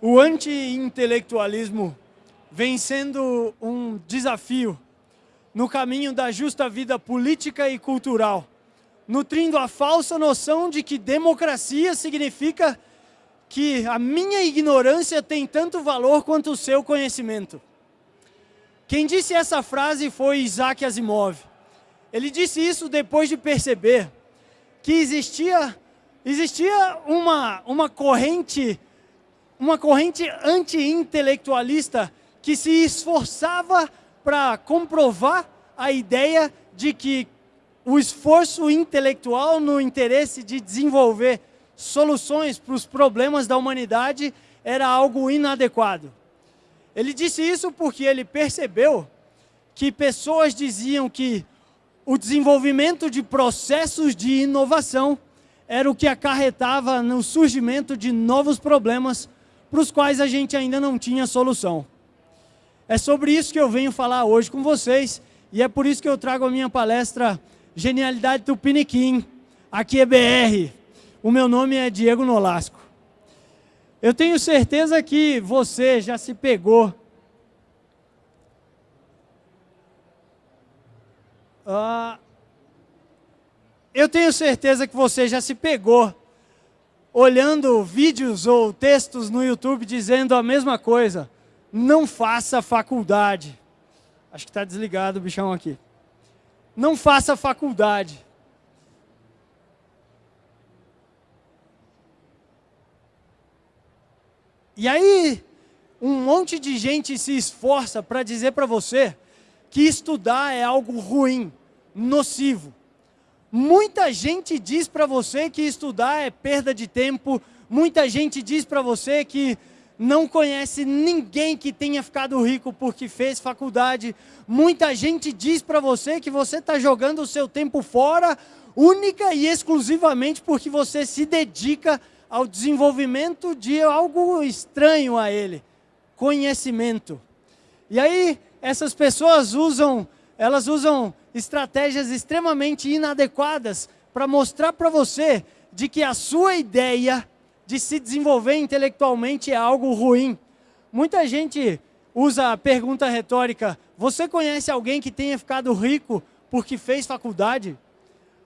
O anti-intelectualismo vem sendo um desafio no caminho da justa vida política e cultural, nutrindo a falsa noção de que democracia significa que a minha ignorância tem tanto valor quanto o seu conhecimento. Quem disse essa frase foi Isaac Asimov. Ele disse isso depois de perceber que existia, existia uma, uma corrente uma corrente anti-intelectualista que se esforçava para comprovar a ideia de que o esforço intelectual no interesse de desenvolver soluções para os problemas da humanidade era algo inadequado. Ele disse isso porque ele percebeu que pessoas diziam que o desenvolvimento de processos de inovação era o que acarretava no surgimento de novos problemas para os quais a gente ainda não tinha solução. É sobre isso que eu venho falar hoje com vocês, e é por isso que eu trago a minha palestra Genialidade do Piniquim. Aqui é BR. O meu nome é Diego Nolasco. Eu tenho certeza que você já se pegou Uh, eu tenho certeza que você já se pegou olhando vídeos ou textos no YouTube dizendo a mesma coisa. Não faça faculdade. Acho que está desligado o bichão aqui. Não faça faculdade. E aí, um monte de gente se esforça para dizer para você que estudar é algo ruim, nocivo. Muita gente diz para você que estudar é perda de tempo, muita gente diz para você que não conhece ninguém que tenha ficado rico porque fez faculdade. Muita gente diz para você que você está jogando o seu tempo fora, única e exclusivamente porque você se dedica ao desenvolvimento de algo estranho a ele, conhecimento. E aí, essas pessoas usam, elas usam estratégias extremamente inadequadas para mostrar para você de que a sua ideia de se desenvolver intelectualmente é algo ruim. Muita gente usa a pergunta retórica, você conhece alguém que tenha ficado rico porque fez faculdade?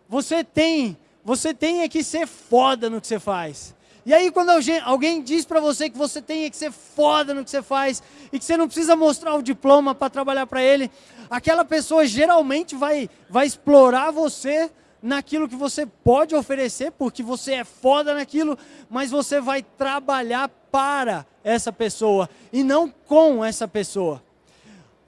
Você tem, você tem que ser foda no que você faz. E aí quando alguém diz para você que você tem que ser foda no que você faz e que você não precisa mostrar o diploma para trabalhar para ele, aquela pessoa geralmente vai, vai explorar você naquilo que você pode oferecer, porque você é foda naquilo, mas você vai trabalhar para essa pessoa e não com essa pessoa.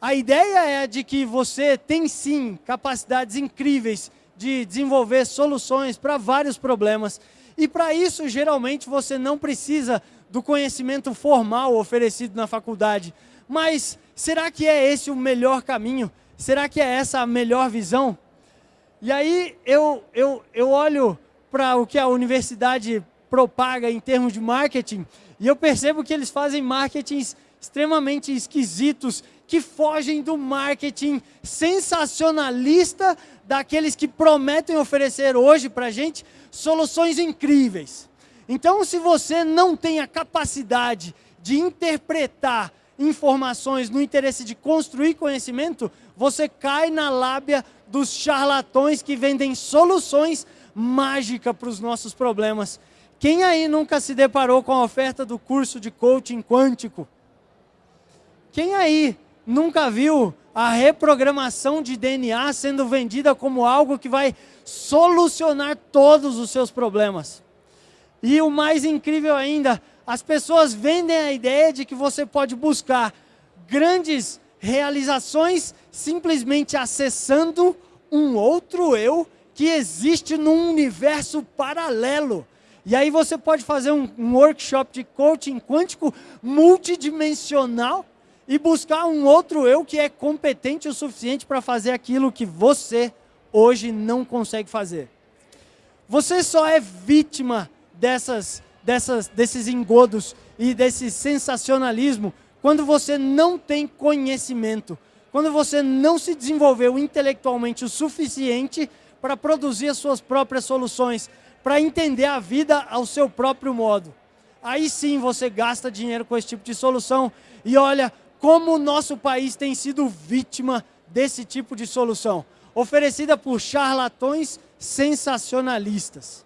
A ideia é de que você tem sim capacidades incríveis de desenvolver soluções para vários problemas e para isso, geralmente, você não precisa do conhecimento formal oferecido na faculdade. Mas será que é esse o melhor caminho? Será que é essa a melhor visão? E aí eu, eu, eu olho para o que a universidade propaga em termos de marketing e eu percebo que eles fazem marketings extremamente esquisitos que fogem do marketing sensacionalista daqueles que prometem oferecer hoje para a gente soluções incríveis. Então, se você não tem a capacidade de interpretar informações no interesse de construir conhecimento, você cai na lábia dos charlatões que vendem soluções mágicas para os nossos problemas. Quem aí nunca se deparou com a oferta do curso de coaching quântico? Quem aí nunca viu a reprogramação de DNA sendo vendida como algo que vai solucionar todos os seus problemas. E o mais incrível ainda, as pessoas vendem a ideia de que você pode buscar grandes realizações simplesmente acessando um outro eu que existe num universo paralelo. E aí você pode fazer um, um workshop de coaching quântico multidimensional e buscar um outro eu que é competente o suficiente para fazer aquilo que você hoje não consegue fazer. Você só é vítima dessas, dessas, desses engodos e desse sensacionalismo quando você não tem conhecimento, quando você não se desenvolveu intelectualmente o suficiente para produzir as suas próprias soluções, para entender a vida ao seu próprio modo. aí sim você gasta dinheiro com esse tipo de solução. E olha como o nosso país tem sido vítima desse tipo de solução, oferecida por charlatões sensacionalistas.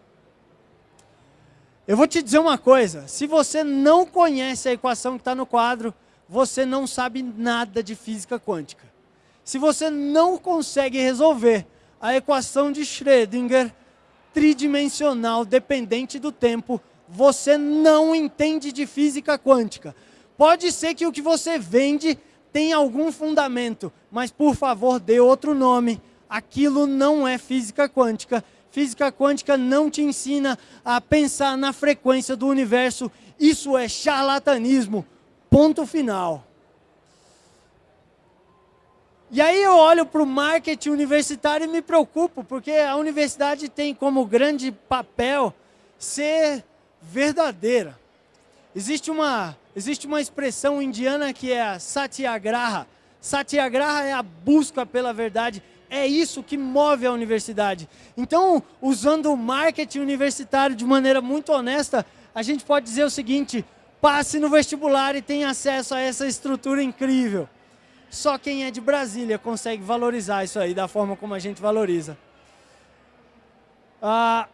Eu vou te dizer uma coisa, se você não conhece a equação que está no quadro, você não sabe nada de física quântica. Se você não consegue resolver a equação de Schrödinger tridimensional dependente do tempo, você não entende de física quântica. Pode ser que o que você vende tenha algum fundamento, mas por favor dê outro nome. Aquilo não é física quântica. Física quântica não te ensina a pensar na frequência do universo. Isso é charlatanismo. Ponto final. E aí eu olho para o marketing universitário e me preocupo, porque a universidade tem como grande papel ser verdadeira. Existe uma, existe uma expressão indiana que é a satyagraha. Satyagraha é a busca pela verdade. É isso que move a universidade. Então, usando o marketing universitário de maneira muito honesta, a gente pode dizer o seguinte, passe no vestibular e tenha acesso a essa estrutura incrível. Só quem é de Brasília consegue valorizar isso aí da forma como a gente valoriza. Ah,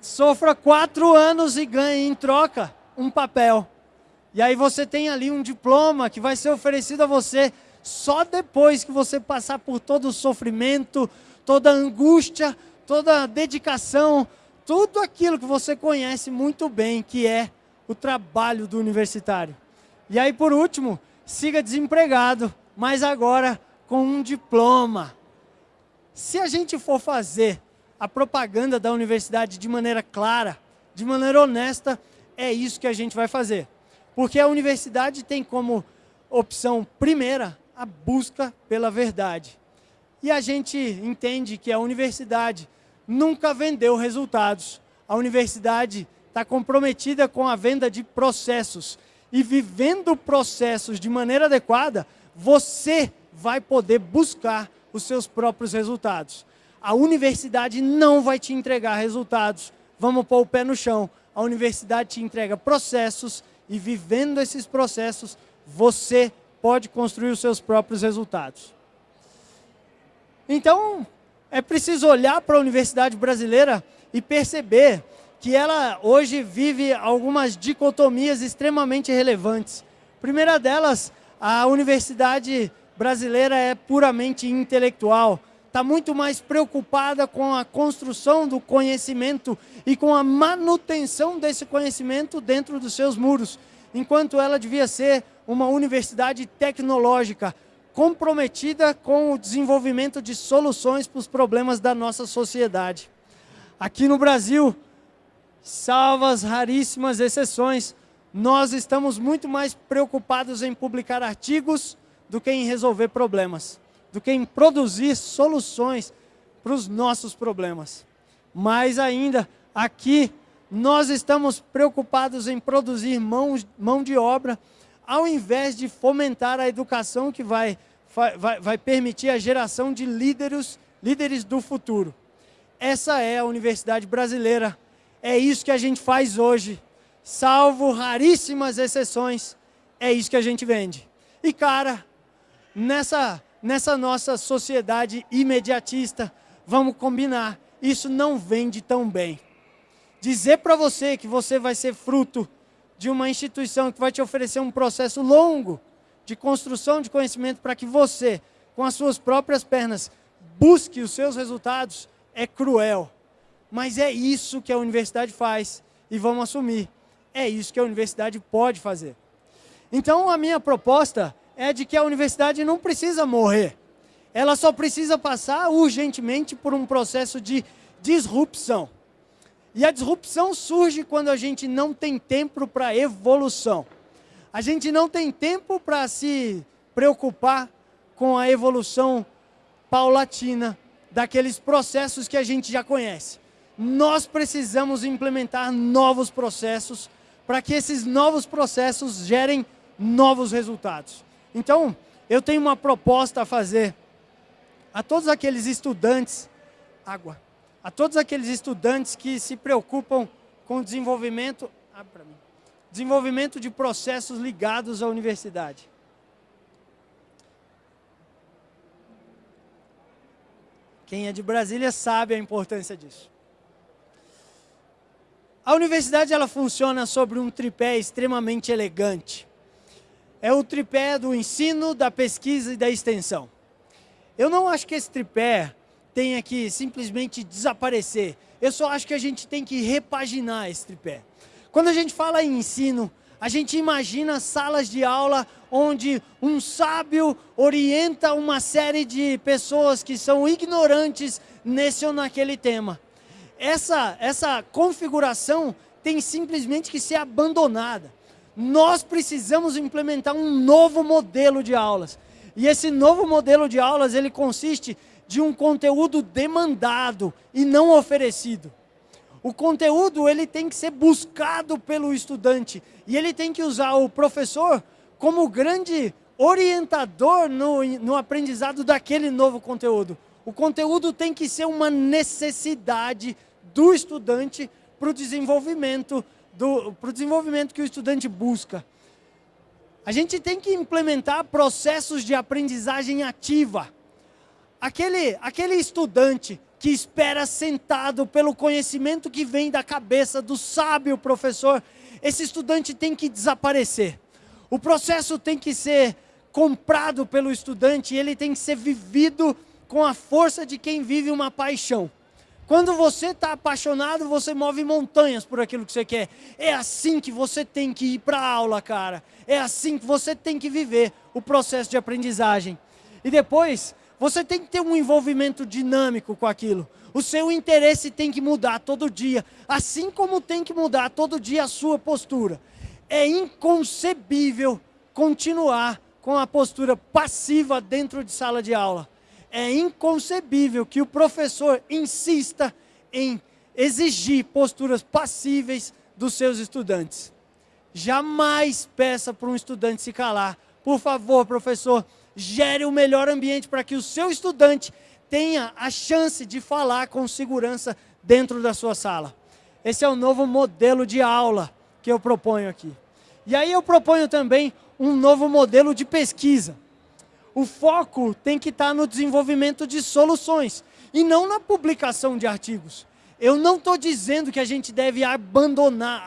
sofra quatro anos e ganhe em troca um papel. E aí você tem ali um diploma que vai ser oferecido a você só depois que você passar por todo o sofrimento, toda a angústia, toda a dedicação, tudo aquilo que você conhece muito bem, que é o trabalho do universitário. E aí, por último, siga desempregado, mas agora com um diploma. Se a gente for fazer a propaganda da universidade de maneira clara, de maneira honesta, é isso que a gente vai fazer. Porque a universidade tem como opção primeira a busca pela verdade. E a gente entende que a universidade nunca vendeu resultados. A universidade está comprometida com a venda de processos. E vivendo processos de maneira adequada, você vai poder buscar os seus próprios resultados. A universidade não vai te entregar resultados. Vamos pôr o pé no chão. A universidade te entrega processos e vivendo esses processos, você pode construir os seus próprios resultados. Então, é preciso olhar para a universidade brasileira e perceber que ela hoje vive algumas dicotomias extremamente relevantes. primeira delas, a universidade brasileira é puramente intelectual está muito mais preocupada com a construção do conhecimento e com a manutenção desse conhecimento dentro dos seus muros, enquanto ela devia ser uma universidade tecnológica, comprometida com o desenvolvimento de soluções para os problemas da nossa sociedade. Aqui no Brasil, salvas raríssimas exceções, nós estamos muito mais preocupados em publicar artigos do que em resolver problemas do que em produzir soluções para os nossos problemas. Mais ainda, aqui nós estamos preocupados em produzir mão, de obra, ao invés de fomentar a educação que vai, vai, vai permitir a geração de líderes, líderes do futuro. Essa é a universidade brasileira. É isso que a gente faz hoje. Salvo raríssimas exceções, é isso que a gente vende. E cara, nessa nessa nossa sociedade imediatista, vamos combinar, isso não vende tão bem. Dizer para você que você vai ser fruto de uma instituição que vai te oferecer um processo longo de construção de conhecimento para que você, com as suas próprias pernas, busque os seus resultados, é cruel. Mas é isso que a universidade faz e vamos assumir. É isso que a universidade pode fazer. Então, a minha proposta é de que a universidade não precisa morrer. Ela só precisa passar urgentemente por um processo de disrupção. E a disrupção surge quando a gente não tem tempo para evolução. A gente não tem tempo para se preocupar com a evolução paulatina daqueles processos que a gente já conhece. Nós precisamos implementar novos processos para que esses novos processos gerem novos resultados. Então, eu tenho uma proposta a fazer a todos aqueles estudantes, água, a todos aqueles estudantes que se preocupam com desenvolvimento, ah, desenvolvimento de processos ligados à universidade. Quem é de Brasília sabe a importância disso. A universidade ela funciona sobre um tripé extremamente elegante. É o tripé do ensino, da pesquisa e da extensão. Eu não acho que esse tripé tenha que simplesmente desaparecer. Eu só acho que a gente tem que repaginar esse tripé. Quando a gente fala em ensino, a gente imagina salas de aula onde um sábio orienta uma série de pessoas que são ignorantes nesse ou naquele tema. Essa, essa configuração tem simplesmente que ser abandonada. Nós precisamos implementar um novo modelo de aulas. E esse novo modelo de aulas, ele consiste de um conteúdo demandado e não oferecido. O conteúdo ele tem que ser buscado pelo estudante e ele tem que usar o professor como grande orientador no, no aprendizado daquele novo conteúdo. O conteúdo tem que ser uma necessidade do estudante para o desenvolvimento, do, desenvolvimento que o estudante busca. A gente tem que implementar processos de aprendizagem ativa. Aquele, aquele estudante que espera sentado pelo conhecimento que vem da cabeça do sábio professor, esse estudante tem que desaparecer. O processo tem que ser comprado pelo estudante ele tem que ser vivido com a força de quem vive uma paixão. Quando você está apaixonado, você move montanhas por aquilo que você quer. É assim que você tem que ir para a aula, cara. É assim que você tem que viver o processo de aprendizagem. E depois, você tem que ter um envolvimento dinâmico com aquilo. O seu interesse tem que mudar todo dia, assim como tem que mudar todo dia a sua postura. É inconcebível continuar com a postura passiva dentro de sala de aula. É inconcebível que o professor insista em exigir posturas passíveis dos seus estudantes. Jamais peça para um estudante se calar. Por favor, professor, gere o melhor ambiente para que o seu estudante tenha a chance de falar com segurança dentro da sua sala. Esse é o novo modelo de aula que eu proponho aqui. E aí eu proponho também um novo modelo de pesquisa. O foco tem que estar no desenvolvimento de soluções e não na publicação de artigos. Eu não estou dizendo que a gente deve abandonar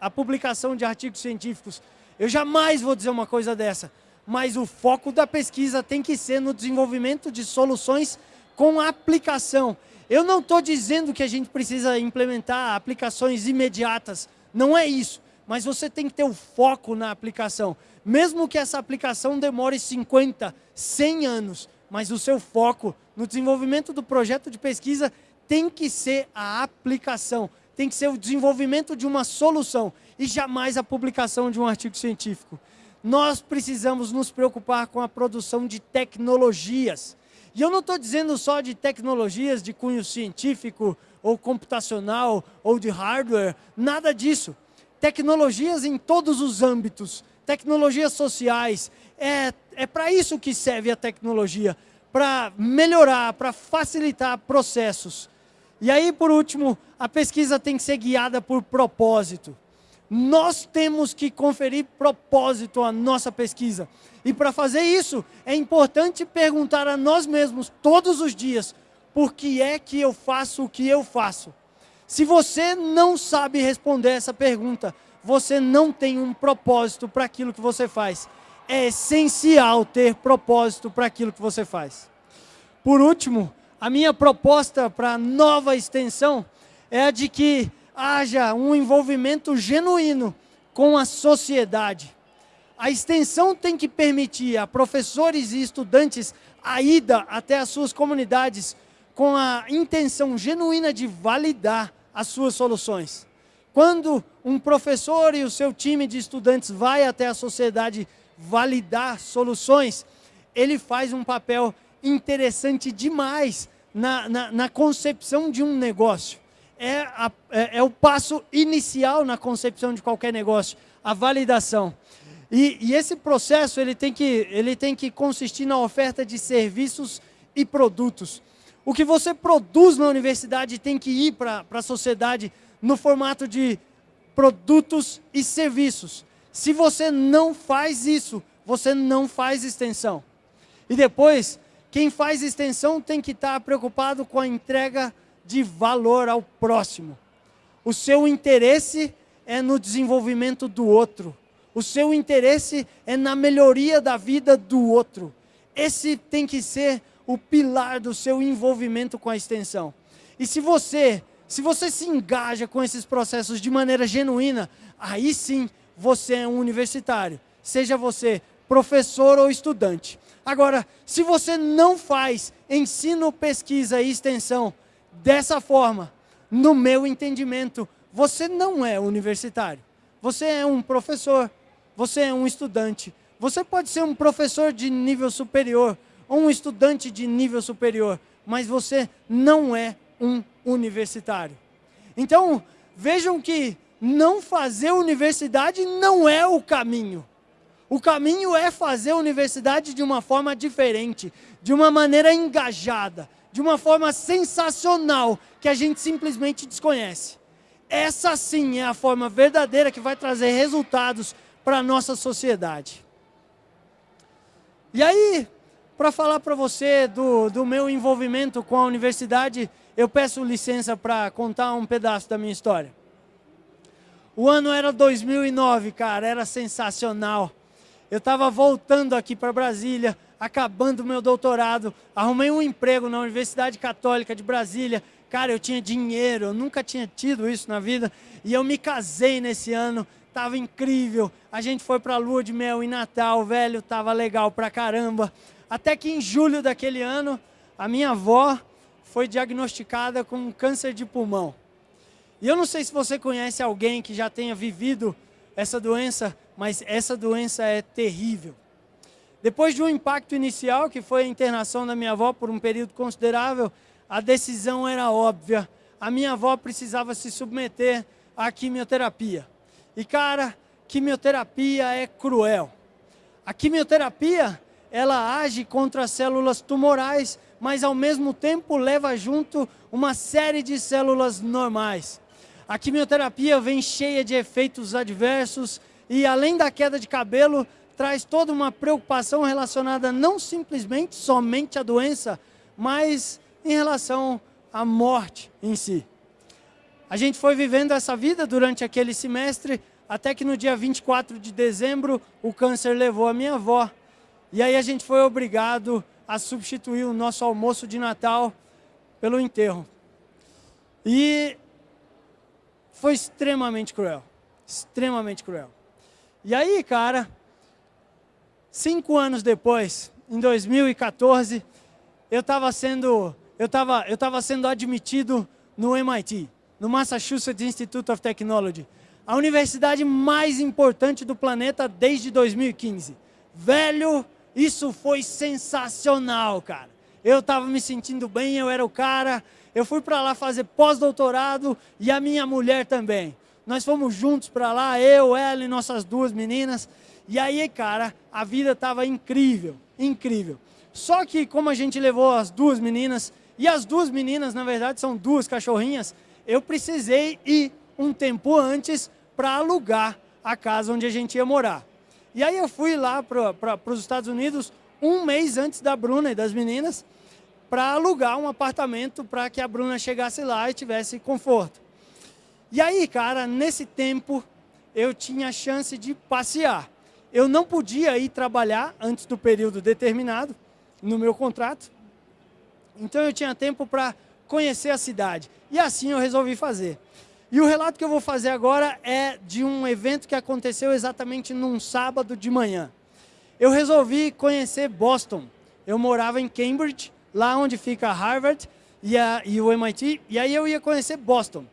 a publicação de artigos científicos. Eu jamais vou dizer uma coisa dessa mas o foco da pesquisa tem que ser no desenvolvimento de soluções com aplicação. Eu não estou dizendo que a gente precisa implementar aplicações imediatas, não é isso. Mas você tem que ter o foco na aplicação. Mesmo que essa aplicação demore 50, 100 anos, mas o seu foco no desenvolvimento do projeto de pesquisa tem que ser a aplicação, tem que ser o desenvolvimento de uma solução e jamais a publicação de um artigo científico nós precisamos nos preocupar com a produção de tecnologias. E eu não estou dizendo só de tecnologias de cunho científico, ou computacional, ou de hardware, nada disso. Tecnologias em todos os âmbitos, tecnologias sociais, é, é para isso que serve a tecnologia, para melhorar, para facilitar processos. E aí, por último, a pesquisa tem que ser guiada por propósito. Nós temos que conferir propósito à nossa pesquisa. E para fazer isso, é importante perguntar a nós mesmos todos os dias, por que é que eu faço o que eu faço? Se você não sabe responder essa pergunta, você não tem um propósito para aquilo que você faz. É essencial ter propósito para aquilo que você faz. Por último, a minha proposta para a nova extensão é a de que haja um envolvimento genuíno com a sociedade. A extensão tem que permitir a professores e estudantes a ida até as suas comunidades com a intenção genuína de validar as suas soluções. Quando um professor e o seu time de estudantes vai até a sociedade validar soluções, ele faz um papel interessante demais na, na, na concepção de um negócio é, a, é, é, o passo inicial na concepção de qualquer negócio, a validação. E, e, esse processo ele tem, que, ele tem que consistir na oferta de serviços e produtos. O que você produz na universidade tem que ir para a sociedade no formato de produtos e serviços. Se você não faz isso, você não faz extensão. E depois, quem faz extensão tem que estar preocupado com a entrega de valor ao próximo. O seu interesse é no desenvolvimento do outro. O seu interesse é na melhoria da vida do outro. Esse tem que ser o pilar do seu envolvimento com a extensão. E se você, se você se engaja com esses processos de maneira genuína, aí sim você é um universitário. Seja você professor ou estudante. Agora, se você não faz ensino, pesquisa e extensão dessa forma, no meu entendimento, você não é universitário. Você é um professor, você é um estudante. Você pode ser um professor de nível superior ou um estudante de nível superior, mas você não é um universitário. Então, vejam que não fazer universidade não é o caminho. O caminho é fazer universidade de uma forma diferente, de uma maneira engajada, de uma forma sensacional, que a gente simplesmente desconhece. Essa sim é a forma verdadeira que vai trazer resultados para a nossa sociedade. E aí, para falar para você do, do meu envolvimento com a universidade, eu peço licença para contar um pedaço da minha história. O ano era 2009, cara, era sensacional. Eu estava voltando aqui para Brasília, acabando meu doutorado, arrumei um emprego na Universidade Católica de Brasília, Cara, eu tinha dinheiro, eu nunca tinha tido isso na vida. E eu me casei nesse ano, tava incrível. A gente foi para lua de mel em Natal, velho, tava legal pra caramba. Até que em julho daquele ano, a minha avó foi diagnosticada com câncer de pulmão. E eu não sei se você conhece alguém que já tenha vivido essa doença, mas essa doença é terrível. Depois de um impacto inicial, que foi a internação da minha avó por um período considerável, a decisão era óbvia. A minha avó precisava se submeter à quimioterapia. E cara, quimioterapia é cruel. A quimioterapia, ela age contra as células tumorais, mas ao mesmo tempo leva junto uma série de células normais. A quimioterapia vem cheia de efeitos adversos e além da queda de cabelo, traz toda uma preocupação relacionada não simplesmente somente à doença, mas em relação à morte em si. A gente foi vivendo essa vida durante aquele semestre, até que no dia 24 de dezembro o câncer levou a minha avó. E aí a gente foi obrigado a substituir o nosso almoço de Natal pelo enterro. E foi extremamente cruel, extremamente cruel. E aí, cara, cinco anos depois, em 2014, eu estava sendo eu estava eu tava sendo admitido no MIT, no Massachusetts Institute of Technology, a universidade mais importante do planeta desde 2015. Velho, isso foi sensacional, cara. Eu estava me sentindo bem, eu era o cara. Eu fui para lá fazer pós-doutorado e a minha mulher também. Nós fomos juntos para lá, eu, ela e nossas duas meninas. E aí, cara, a vida estava incrível, incrível. Só que como a gente levou as duas meninas, e as duas meninas, na verdade, são duas cachorrinhas. Eu precisei ir um tempo antes para alugar a casa onde a gente ia morar. E aí eu fui lá para os Estados Unidos um mês antes da Bruna e das meninas para alugar um apartamento para que a Bruna chegasse lá e tivesse conforto. E aí, cara, nesse tempo eu tinha chance de passear. Eu não podia ir trabalhar antes do período determinado no meu contrato, então eu tinha tempo para conhecer a cidade. E assim eu resolvi fazer. E o relato que eu vou fazer agora é de um evento que aconteceu exatamente num sábado de manhã. Eu resolvi conhecer Boston. Eu morava em Cambridge, lá onde fica Harvard e, a, e o MIT, e aí eu ia conhecer Boston.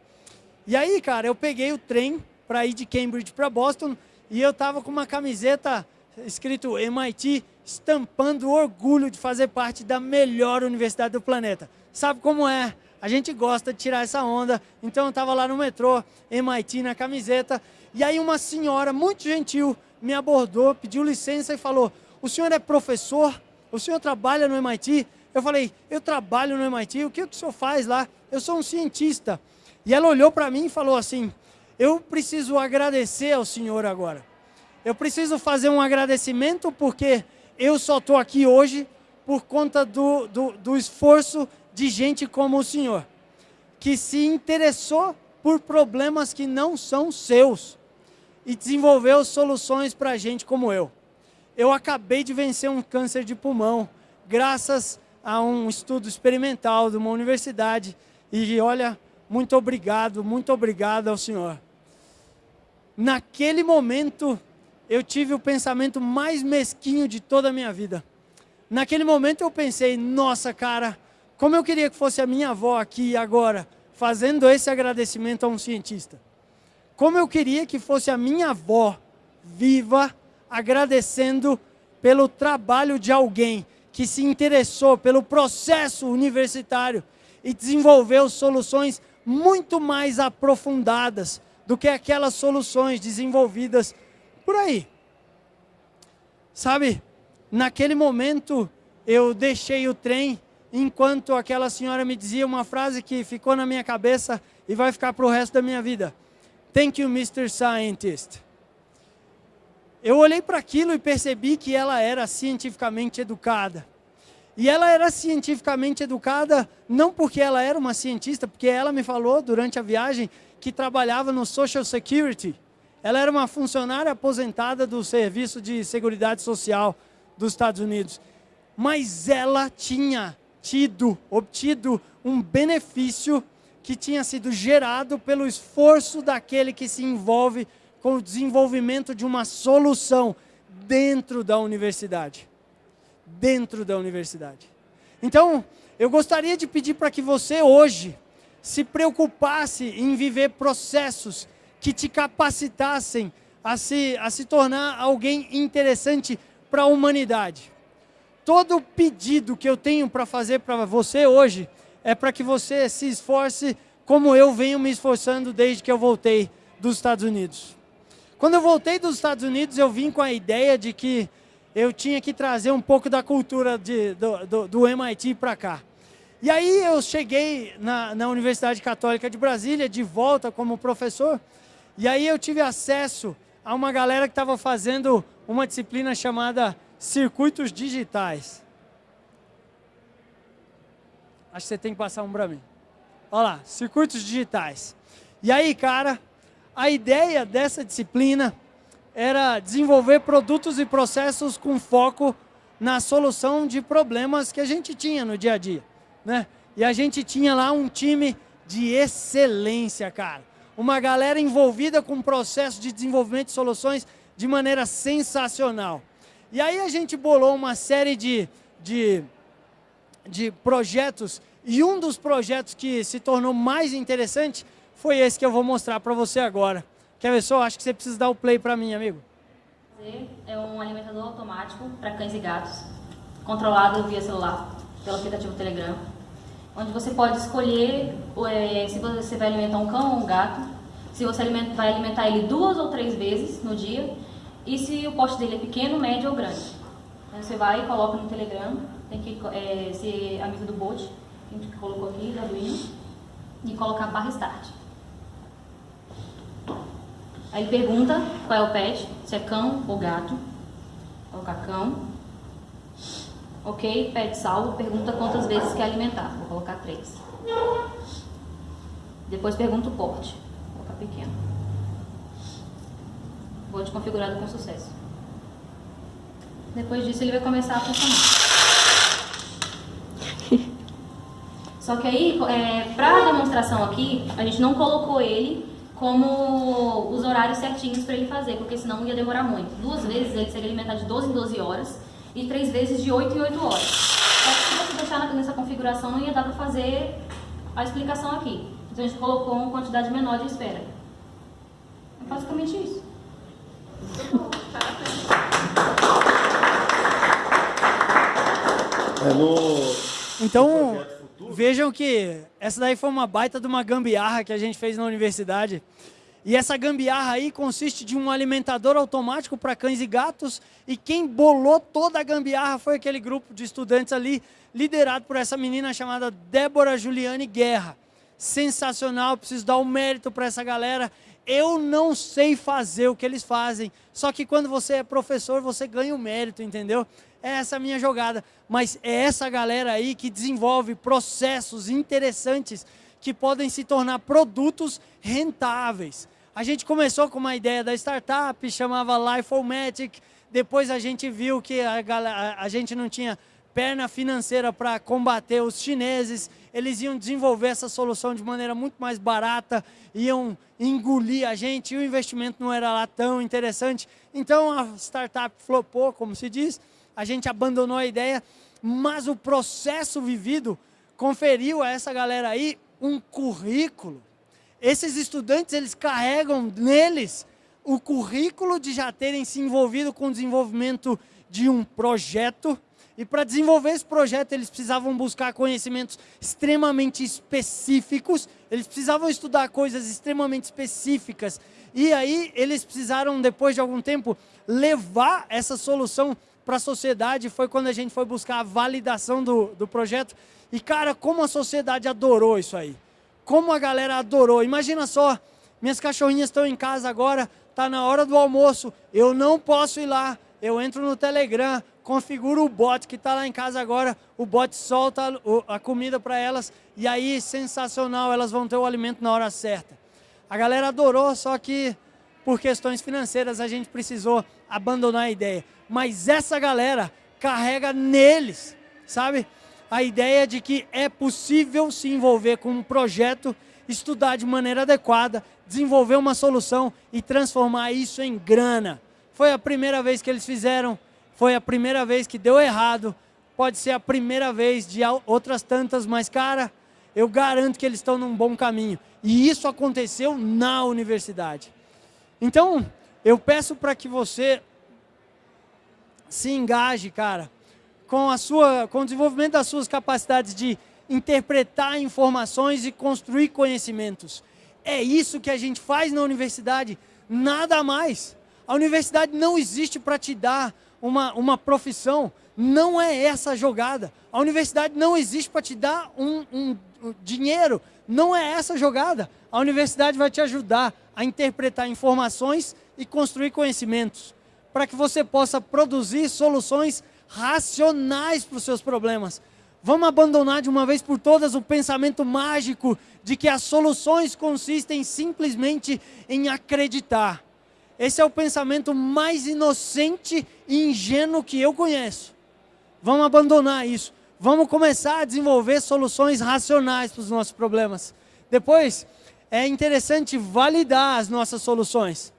E aí, cara, eu peguei o trem para ir de Cambridge para Boston e eu estava com uma camiseta escrito MIT, estampando orgulho de fazer parte da melhor universidade do planeta. Sabe como é? A gente gosta de tirar essa onda, então eu estava lá no metrô, MIT na camiseta, e aí uma senhora muito gentil me abordou, pediu licença e falou, o senhor é professor? O senhor trabalha no MIT? Eu falei, eu trabalho no MIT, o que o senhor faz lá? Eu sou um cientista. E ela olhou para mim e falou assim: Eu preciso agradecer ao Senhor agora. Eu preciso fazer um agradecimento porque eu só estou aqui hoje por conta do, do, do esforço de gente como o Senhor, que se interessou por problemas que não são seus e desenvolveu soluções para gente como eu. Eu acabei de vencer um câncer de pulmão, graças a um estudo experimental de uma universidade. E olha, muito obrigado, muito obrigado ao Senhor. Naquele momento, eu tive o pensamento mais mesquinho de toda a minha vida. Naquele momento eu pensei, nossa cara, como eu queria que fosse a minha avó aqui agora, fazendo esse agradecimento a um cientista. Como eu queria que fosse a minha avó, viva, agradecendo pelo trabalho de alguém que se interessou pelo processo universitário e desenvolveu soluções muito mais aprofundadas do que aquelas soluções desenvolvidas por aí. Sabe, naquele momento eu deixei o trem enquanto aquela senhora me dizia uma frase que ficou na minha cabeça e vai ficar para o resto da minha vida. Thank you, Mr. Scientist. Eu olhei para aquilo e percebi que ela era cientificamente educada. E ela era cientificamente educada não porque ela era uma cientista, porque ela me falou durante a viagem que trabalhava no Social Security. Ela era uma funcionária aposentada do Serviço de Seguridade Social dos Estados Unidos. Mas ela tinha tido, obtido um benefício que tinha sido gerado pelo esforço daquele que se envolve com o desenvolvimento de uma solução dentro da universidade dentro da universidade. Então, eu gostaria de pedir para que você hoje se preocupasse em viver processos que te capacitassem a se, a se tornar alguém interessante para a humanidade. Todo pedido que eu tenho para fazer para você hoje é para que você se esforce como eu venho me esforçando desde que eu voltei dos Estados Unidos. Quando eu voltei dos Estados Unidos, eu vim com a ideia de que eu tinha que trazer um pouco da cultura de, do, do, do MIT para cá. E aí eu cheguei na, na Universidade Católica de Brasília, de volta como professor, e aí eu tive acesso a uma galera que estava fazendo uma disciplina chamada Circuitos Digitais. Acho que você tem que passar um para mim. Olha lá, Circuitos Digitais. E aí, cara, a ideia dessa disciplina era desenvolver produtos e processos com foco na solução de problemas que a gente tinha no dia a dia. Né? E a gente tinha lá um time de excelência, cara. Uma galera envolvida com o processo de desenvolvimento de soluções de maneira sensacional. E aí a gente bolou uma série de, de, de projetos e um dos projetos que se tornou mais interessante foi esse que eu vou mostrar para você agora. Quer ver só? Acho que você precisa dar o play para mim, amigo. É um alimentador automático para cães e gatos, controlado via celular, pelo aplicativo Telegram, onde você pode escolher é, se você vai alimentar um cão ou um gato, se você vai alimentar ele duas ou três vezes no dia, e se o poste dele é pequeno, médio ou grande. Você vai e coloca no Telegram, tem que é, ser amigo do bot, que a gente colocou aqui, da Arduino, e colocar barra start. Aí ele pergunta qual é o pet, se é cão ou gato. Colocar cão. Ok, pet salvo, pergunta quantas vezes quer alimentar. Vou colocar três. Depois pergunta o porte. Vou colocar pequeno. Porte configurado com sucesso. Depois disso ele vai começar a funcionar. Só que aí, é, para a demonstração aqui, a gente não colocou ele como os horários certinhos para ele fazer, porque senão ia demorar muito. Duas vezes ele seria alimentado de 12 em 12 horas e três vezes de 8 em 8 horas. Só que se você deixar nessa configuração, não ia dar para fazer a explicação aqui. Então a gente colocou uma quantidade menor de espera. É basicamente isso. É no... Então, Vejam que essa daí foi uma baita de uma gambiarra que a gente fez na universidade. E essa gambiarra aí consiste de um alimentador automático para cães e gatos. E quem bolou toda a gambiarra foi aquele grupo de estudantes ali, liderado por essa menina chamada Débora Juliane Guerra. sensacional, preciso dar o um mérito para essa galera. Eu não sei fazer o que eles fazem, só que quando você é professor, você ganha o mérito, entendeu? É essa minha jogada, mas é essa galera aí que desenvolve processos interessantes que podem se tornar produtos rentáveis. A gente começou com uma ideia da startup, chamava Lifomatic, depois a gente viu que a, a, a gente não tinha perna financeira para combater os chineses, eles iam desenvolver essa solução de maneira muito mais barata, iam engolir a gente, e o investimento não era lá tão interessante. Então a startup flopou, como se diz, a gente abandonou a ideia, mas o processo vivido conferiu a essa galera aí um currículo. Esses estudantes, eles carregam neles o currículo de já terem se envolvido com o desenvolvimento de um projeto, e para desenvolver esse projeto, eles precisavam buscar conhecimentos extremamente específicos, eles precisavam estudar coisas extremamente específicas. E aí, eles precisaram, depois de algum tempo, levar essa solução para a sociedade. Foi quando a gente foi buscar a validação do, do projeto. E, cara, como a sociedade adorou isso aí. Como a galera adorou. Imagina só, minhas cachorrinhas estão em casa agora, está na hora do almoço, eu não posso ir lá. Eu entro no Telegram, configura o bot que está lá em casa agora, o bot solta a comida para elas e aí, sensacional, elas vão ter o alimento na hora certa. A galera adorou, só que por questões financeiras a gente precisou abandonar a ideia. Mas essa galera carrega neles, sabe? A ideia de que é possível se envolver com um projeto, estudar de maneira adequada, desenvolver uma solução e transformar isso em grana. Foi a primeira vez que eles fizeram, foi a primeira vez que deu errado, pode ser a primeira vez de outras tantas, mas cara, eu garanto que eles estão num bom caminho. E isso aconteceu na universidade. Então, eu peço para que você se engaje, cara, com, a sua, com o desenvolvimento das suas capacidades de interpretar informações e construir conhecimentos. É isso que a gente faz na universidade, nada mais. A universidade não existe para te dar uma, uma profissão, não é essa a jogada. A universidade não existe para te dar um, um, um dinheiro, não é essa a jogada. A universidade vai te ajudar a interpretar informações e construir conhecimentos, para que você possa produzir soluções racionais para os seus problemas. Vamos abandonar de uma vez por todas o pensamento mágico de que as soluções consistem simplesmente em acreditar. Esse é o pensamento mais inocente e ingênuo que eu conheço. Vamos abandonar isso. Vamos começar a desenvolver soluções racionais para os nossos problemas. Depois, é interessante validar as nossas soluções.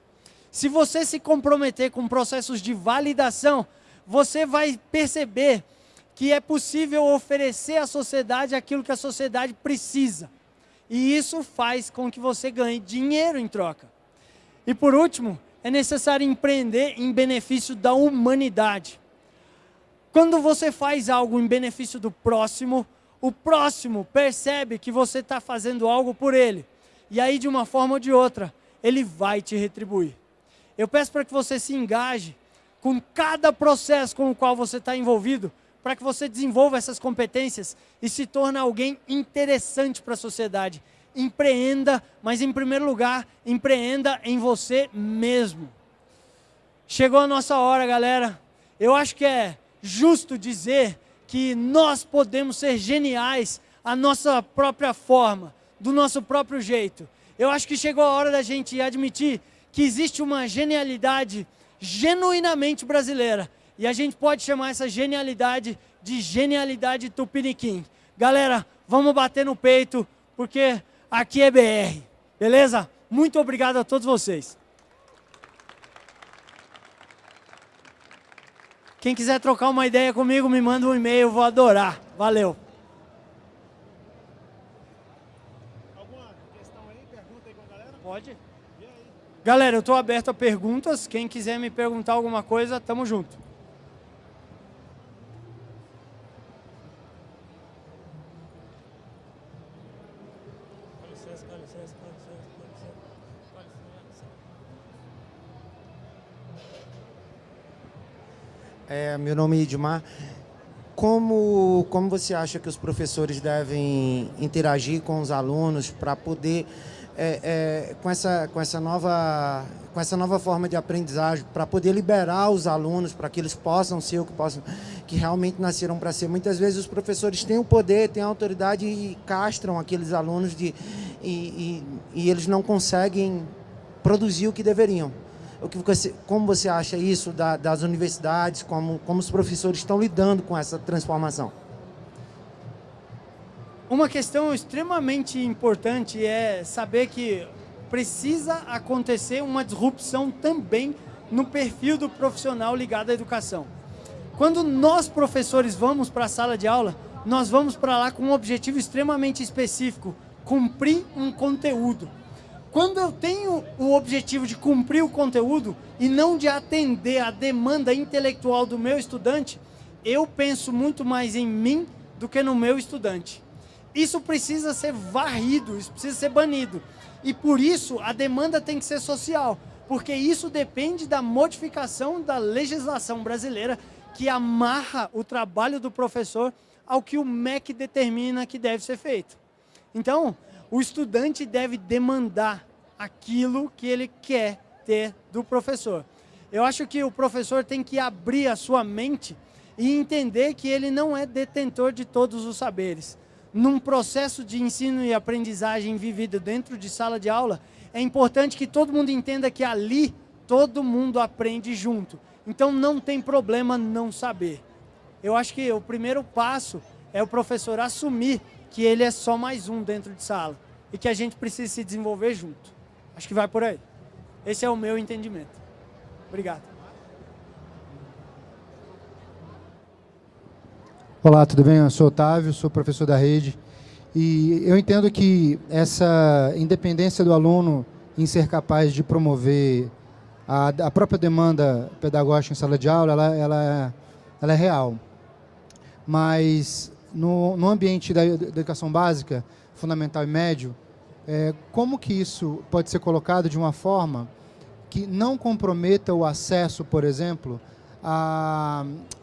Se você se comprometer com processos de validação, você vai perceber que é possível oferecer à sociedade aquilo que a sociedade precisa. E isso faz com que você ganhe dinheiro em troca. E por último, é necessário empreender em benefício da humanidade. Quando você faz algo em benefício do próximo, o próximo percebe que você está fazendo algo por ele. E aí, de uma forma ou de outra, ele vai te retribuir. Eu peço para que você se engaje com cada processo com o qual você está envolvido, para que você desenvolva essas competências e se torne alguém interessante para a sociedade empreenda, mas em primeiro lugar, empreenda em você mesmo. Chegou a nossa hora, galera. Eu acho que é justo dizer que nós podemos ser geniais à nossa própria forma, do nosso próprio jeito. Eu acho que chegou a hora da gente admitir que existe uma genialidade genuinamente brasileira. E a gente pode chamar essa genialidade de genialidade tupiniquim. Galera, vamos bater no peito, porque aqui é BR. Beleza? Muito obrigado a todos vocês. Quem quiser trocar uma ideia comigo, me manda um e-mail, vou adorar. Valeu. Alguma questão aí? Pergunta aí com a galera? Pode. Galera, eu estou aberto a perguntas. Quem quiser me perguntar alguma coisa, tamo junto. É, meu nome é Edmar. como, como você acha que os professores devem interagir com os alunos para poder, é, é, com, essa, com, essa nova, com essa nova forma de aprendizagem, para poder liberar os alunos, para que eles possam ser o que possam, que realmente nasceram para ser. Muitas vezes os professores têm o poder, têm a autoridade e castram aqueles alunos de, e, e, e eles não conseguem produzir o que deveriam. O que você, como você acha isso da, das universidades, como, como os professores estão lidando com essa transformação? Uma questão extremamente importante é saber que precisa acontecer uma disrupção também no perfil do profissional ligado à educação. Quando nós, professores, vamos para a sala de aula, nós vamos para lá com um objetivo extremamente específico, cumprir um conteúdo. Quando eu tenho o objetivo de cumprir o conteúdo e não de atender a demanda intelectual do meu estudante, eu penso muito mais em mim do que no meu estudante. Isso precisa ser varrido, isso precisa ser banido. E por isso a demanda tem que ser social, porque isso depende da modificação da legislação brasileira que amarra o trabalho do professor ao que o MEC determina que deve ser feito. Então, o estudante deve demandar aquilo que ele quer ter do professor. Eu acho que o professor tem que abrir a sua mente e entender que ele não é detentor de todos os saberes. Num processo de ensino e aprendizagem vivido dentro de sala de aula, é importante que todo mundo entenda que ali todo mundo aprende junto. Então não tem problema não saber. Eu acho que o primeiro passo é o professor assumir que ele é só mais um dentro de sala e que a gente precisa se desenvolver junto. Acho que vai por aí. Esse é o meu entendimento. Obrigado. Olá, tudo bem? Eu sou Otávio, sou professor da rede. E eu entendo que essa independência do aluno em ser capaz de promover a, a própria demanda pedagógica em sala de aula, ela, ela, ela é real. Mas no, no ambiente da, educação básica, fundamental e médio, é, como que isso pode ser colocado de uma forma que não comprometa o acesso, por exemplo,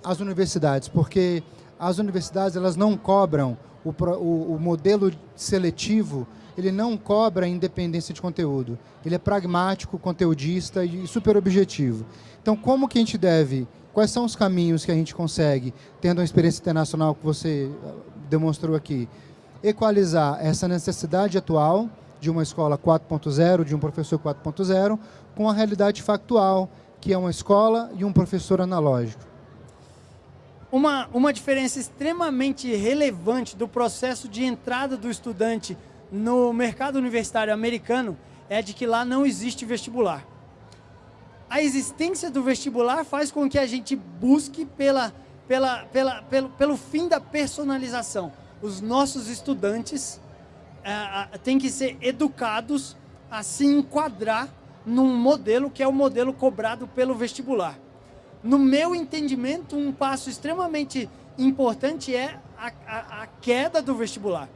às universidades? Porque as universidades elas não cobram o, o, o modelo seletivo, ele não cobra independência de conteúdo. Ele é pragmático, conteudista e super objetivo. Então, como que a gente deve, quais são os caminhos que a gente consegue, tendo uma experiência internacional que você ah, demonstrou aqui, equalizar essa necessidade atual de uma escola 4.0, de um professor 4.0, com a realidade factual, que é uma escola e um professor analógico. Uma, uma diferença extremamente relevante do processo de entrada do estudante no mercado universitário americano é de que lá não existe vestibular. A existência do vestibular faz com que a gente busque pela, pela, pela, pelo, pelo fim da personalização os nossos estudantes é, têm que ser educados a se enquadrar num modelo que é o modelo cobrado pelo vestibular. No meu entendimento, um passo extremamente importante é a, a, a queda do vestibular.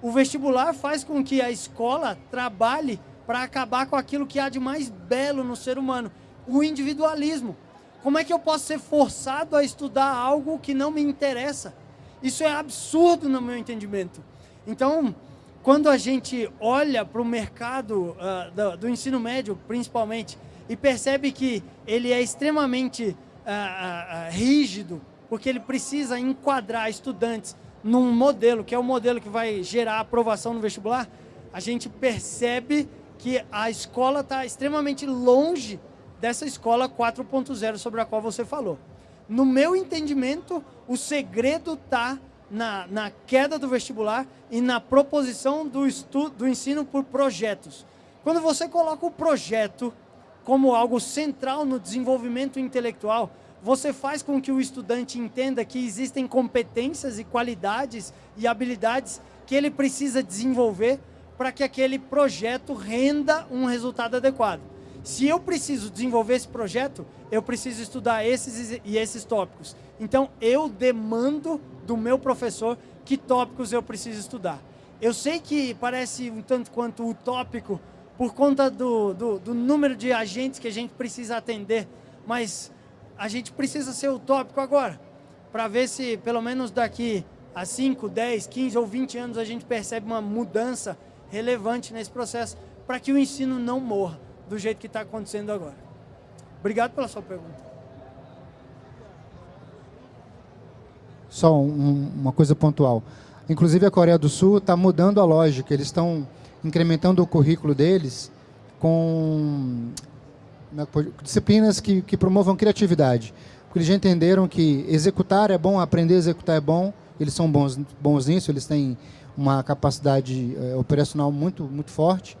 O vestibular faz com que a escola trabalhe para acabar com aquilo que há de mais belo no ser humano, o individualismo. Como é que eu posso ser forçado a estudar algo que não me interessa? Isso é absurdo no meu entendimento. Então, quando a gente olha para o mercado uh, do, do, ensino médio, principalmente, e percebe que ele é extremamente uh, uh, rígido, porque ele precisa enquadrar estudantes num modelo, que é o modelo que vai gerar aprovação no vestibular, a gente percebe que a escola está extremamente longe dessa escola 4.0 sobre a qual você falou. No meu entendimento, o segredo está na, na, queda do vestibular e na proposição do, do ensino por projetos. Quando você coloca o projeto como algo central no desenvolvimento intelectual, você faz com que o estudante entenda que existem competências e qualidades e habilidades que ele precisa desenvolver para que aquele projeto renda um resultado adequado. Se eu preciso desenvolver esse projeto, eu preciso estudar esses e esses tópicos. Então, eu demando do meu professor que tópicos eu preciso estudar. Eu sei que parece um tanto quanto utópico por conta do, do, do número de agentes que a gente precisa atender, mas a gente precisa ser utópico agora. para ver se, pelo menos daqui a 5, 10, 15 ou 20 anos, a gente percebe uma mudança relevante nesse processo, para que o ensino não morra do jeito que está acontecendo agora. Obrigado pela sua pergunta. Só um, uma coisa pontual. Inclusive a Coreia do Sul está mudando a lógica. Eles estão incrementando o currículo deles com né, disciplinas que, que promovam criatividade. Porque eles já entenderam que executar é bom, aprender a executar é bom. Eles são bons, bons nisso, eles têm uma capacidade é, operacional muito, muito forte.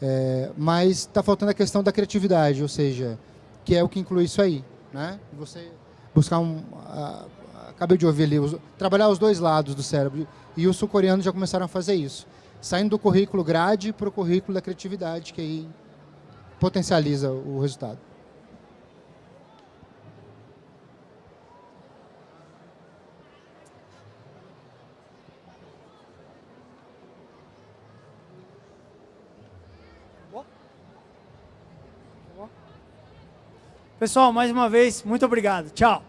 É, mas está faltando a questão da criatividade, ou seja, que é o que inclui isso aí. Né? Você buscar um... A, acabei de ouvir ali, os, trabalhar os dois lados do cérebro. E os sul-coreanos já começaram a fazer isso. Saindo do currículo grade para o currículo da criatividade, que aí potencializa o resultado. Pessoal, mais uma vez, muito obrigado. Tchau.